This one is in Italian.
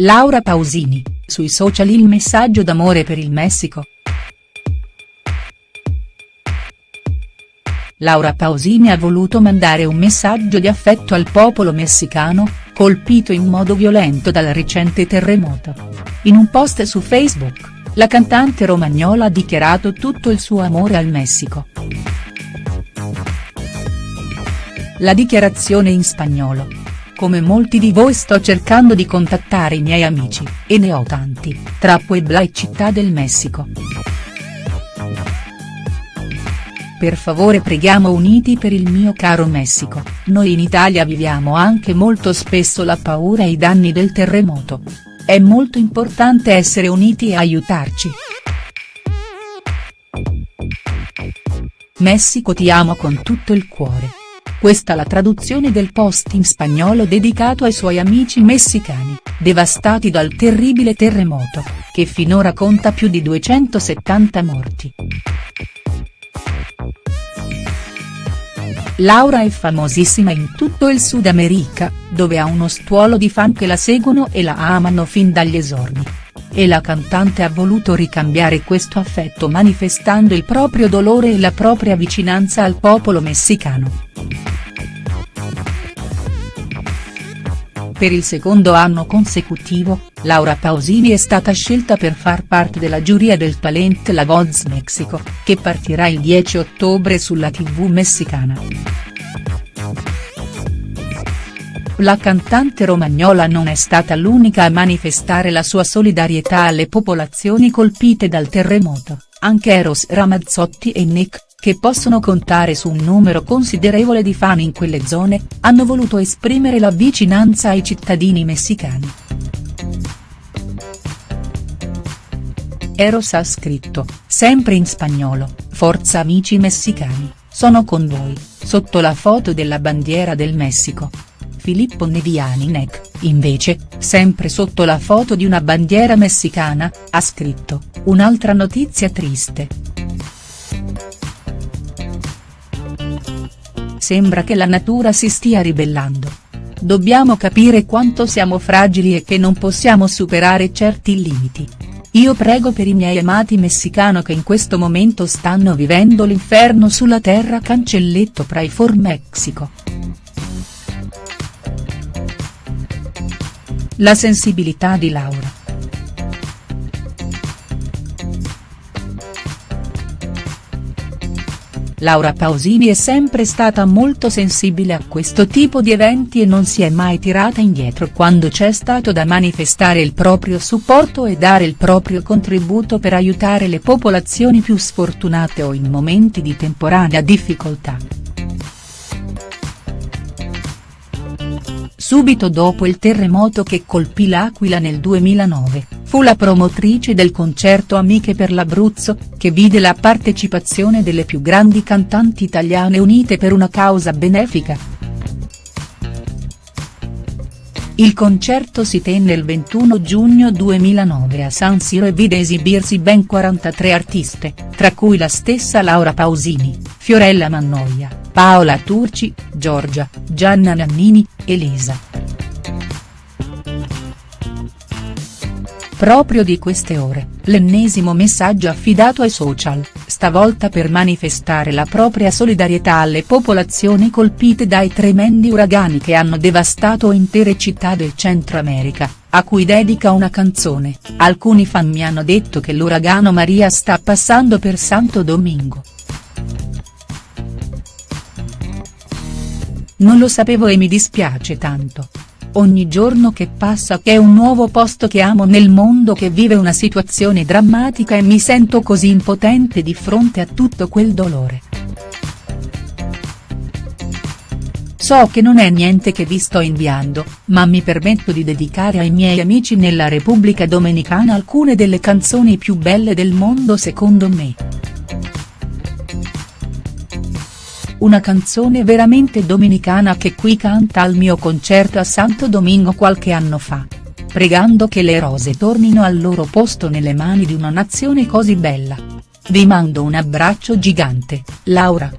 Laura Pausini, sui social il messaggio d'amore per il Messico. Laura Pausini ha voluto mandare un messaggio di affetto al popolo messicano, colpito in modo violento dal recente terremoto. In un post su Facebook, la cantante romagnola ha dichiarato tutto il suo amore al Messico. La dichiarazione in spagnolo. Come molti di voi sto cercando di contattare i miei amici, e ne ho tanti, tra Puebla e Città del Messico. Per favore preghiamo uniti per il mio caro Messico, noi in Italia viviamo anche molto spesso la paura e i danni del terremoto. È molto importante essere uniti e aiutarci. Messico ti amo con tutto il cuore. Questa la traduzione del post in spagnolo dedicato ai suoi amici messicani, devastati dal terribile terremoto, che finora conta più di 270 morti. Laura è famosissima in tutto il Sud America, dove ha uno stuolo di fan che la seguono e la amano fin dagli esordi. E la cantante ha voluto ricambiare questo affetto manifestando il proprio dolore e la propria vicinanza al popolo messicano. Per il secondo anno consecutivo, Laura Pausini è stata scelta per far parte della giuria del talent La Voz Mexico, che partirà il 10 ottobre sulla tv messicana. La cantante romagnola non è stata l'unica a manifestare la sua solidarietà alle popolazioni colpite dal terremoto, anche Eros Ramazzotti e Nick, che possono contare su un numero considerevole di fan in quelle zone, hanno voluto esprimere la vicinanza ai cittadini messicani. Eros ha scritto, sempre in spagnolo, Forza amici messicani, sono con voi, sotto la foto della bandiera del Messico. Filippo Neviani Nec, invece, sempre sotto la foto di una bandiera messicana, ha scritto, un'altra notizia triste. Sembra che la natura si stia ribellando. Dobbiamo capire quanto siamo fragili e che non possiamo superare certi limiti. Io prego per i miei amati messicano che in questo momento stanno vivendo l'inferno sulla terra cancelletto Pray for Mexico. La sensibilità di Laura. Laura Pausini è sempre stata molto sensibile a questo tipo di eventi e non si è mai tirata indietro quando c'è stato da manifestare il proprio supporto e dare il proprio contributo per aiutare le popolazioni più sfortunate o in momenti di temporanea difficoltà. Subito dopo il terremoto che colpì l'Aquila nel 2009, fu la promotrice del concerto Amiche per l'Abruzzo, che vide la partecipazione delle più grandi cantanti italiane unite per una causa benefica. Il concerto si tenne il 21 giugno 2009 a San Siro e vide esibirsi ben 43 artiste, tra cui la stessa Laura Pausini, Fiorella Mannoia, Paola Turci, Giorgia, Gianna Nannini, Elisa. Proprio di queste ore, l'ennesimo messaggio affidato ai social, stavolta per manifestare la propria solidarietà alle popolazioni colpite dai tremendi uragani che hanno devastato intere città del Centro America, a cui dedica una canzone, alcuni fan mi hanno detto che l'uragano Maria sta passando per Santo Domingo. Non lo sapevo e mi dispiace tanto. Ogni giorno che passa è un nuovo posto che amo nel mondo che vive una situazione drammatica e mi sento così impotente di fronte a tutto quel dolore. So che non è niente che vi sto inviando, ma mi permetto di dedicare ai miei amici nella Repubblica Dominicana alcune delle canzoni più belle del mondo secondo me. Una canzone veramente dominicana che qui canta al mio concerto a Santo Domingo qualche anno fa. Pregando che le rose tornino al loro posto nelle mani di una nazione così bella. Vi mando un abbraccio gigante, Laura.